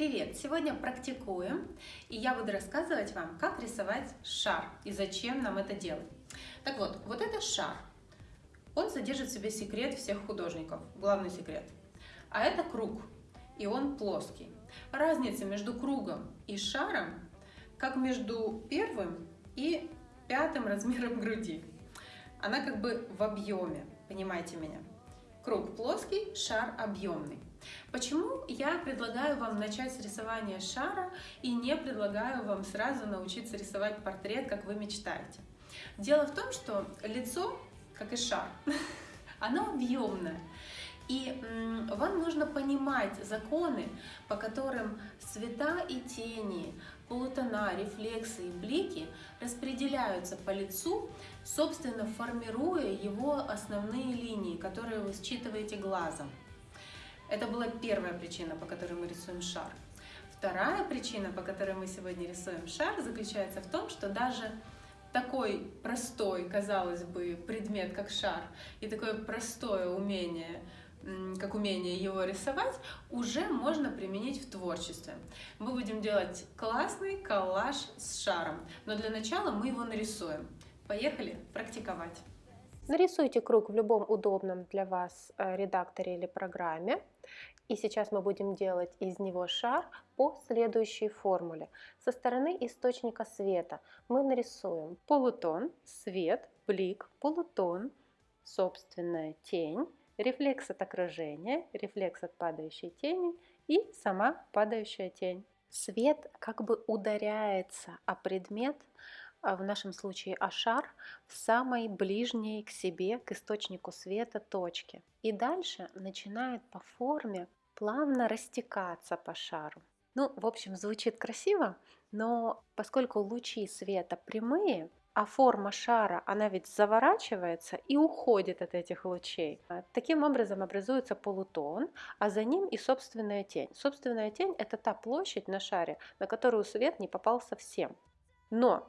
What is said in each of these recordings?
Привет! Сегодня практикуем, и я буду рассказывать вам, как рисовать шар и зачем нам это делать. Так вот, вот это шар. Он содержит в себе секрет всех художников, главный секрет. А это круг, и он плоский. Разница между кругом и шаром, как между первым и пятым размером груди. Она как бы в объеме, понимаете меня? Круг плоский, шар объемный. Почему я предлагаю вам начать с рисования шара и не предлагаю вам сразу научиться рисовать портрет, как вы мечтаете? Дело в том, что лицо, как и шар, оно объемное. И вам нужно понимать законы, по которым цвета и тени, полутона, рефлексы и блики распределяются по лицу, собственно формируя его основные линии, которые вы считываете глазом. Это была первая причина, по которой мы рисуем шар. Вторая причина, по которой мы сегодня рисуем шар, заключается в том, что даже такой простой, казалось бы, предмет, как шар, и такое простое умение, как умение его рисовать, уже можно применить в творчестве. Мы будем делать классный коллаж с шаром, но для начала мы его нарисуем. Поехали практиковать! Нарисуйте круг в любом удобном для вас э, редакторе или программе. И сейчас мы будем делать из него шар по следующей формуле. Со стороны источника света мы нарисуем полутон, свет, блик, полутон, собственная тень, рефлекс от окружения, рефлекс от падающей тени и сама падающая тень. Свет как бы ударяется о предмет, в нашем случае ашар, в самой ближней к себе, к источнику света точке. И дальше начинает по форме плавно растекаться по шару. Ну, в общем, звучит красиво, но поскольку лучи света прямые, а форма шара, она ведь заворачивается и уходит от этих лучей. Таким образом образуется полутон, а за ним и собственная тень. Собственная тень – это та площадь на шаре, на которую свет не попал совсем. Но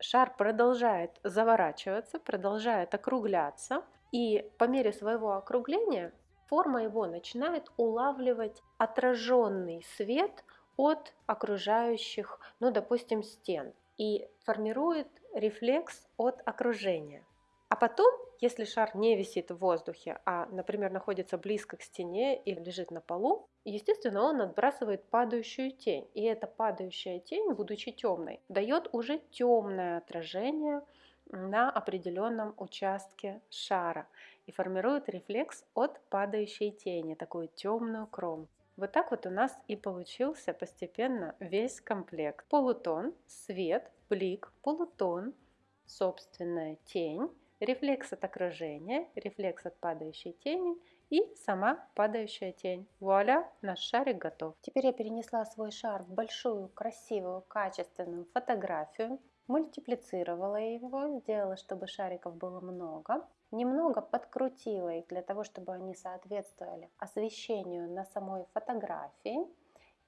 шар продолжает заворачиваться, продолжает округляться, и по мере своего округления форма его начинает улавливать отраженный свет от окружающих, ну, допустим, стен, и формирует рефлекс от окружения. А потом, если шар не висит в воздухе, а, например, находится близко к стене или лежит на полу, естественно, он отбрасывает падающую тень. И эта падающая тень, будучи темной, дает уже темное отражение на определенном участке шара и формирует рефлекс от падающей тени, такую темную кромку. Вот так вот у нас и получился постепенно весь комплект. Полутон, свет, блик, полутон, собственная тень, рефлекс от окружения, рефлекс от падающей тени и сама падающая тень. Вуаля, наш шарик готов. Теперь я перенесла свой шар в большую, красивую, качественную фотографию, мультиплицировала его, сделала, чтобы шариков было много. Немного подкрутила их для того, чтобы они соответствовали освещению на самой фотографии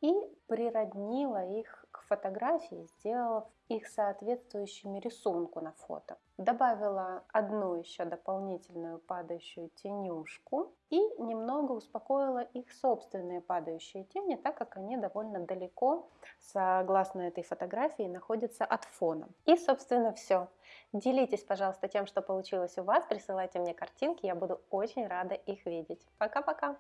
и природнила их к фотографии, сделав их соответствующими рисунку на фото. Добавила одну еще дополнительную падающую тенюшку и немного успокоила их собственные падающие тени, так как они довольно далеко, согласно этой фотографии, находятся от фона. И, собственно, все. Делитесь, пожалуйста, тем, что получилось у вас, присылайте мне картинки, я буду очень рада их видеть. Пока-пока!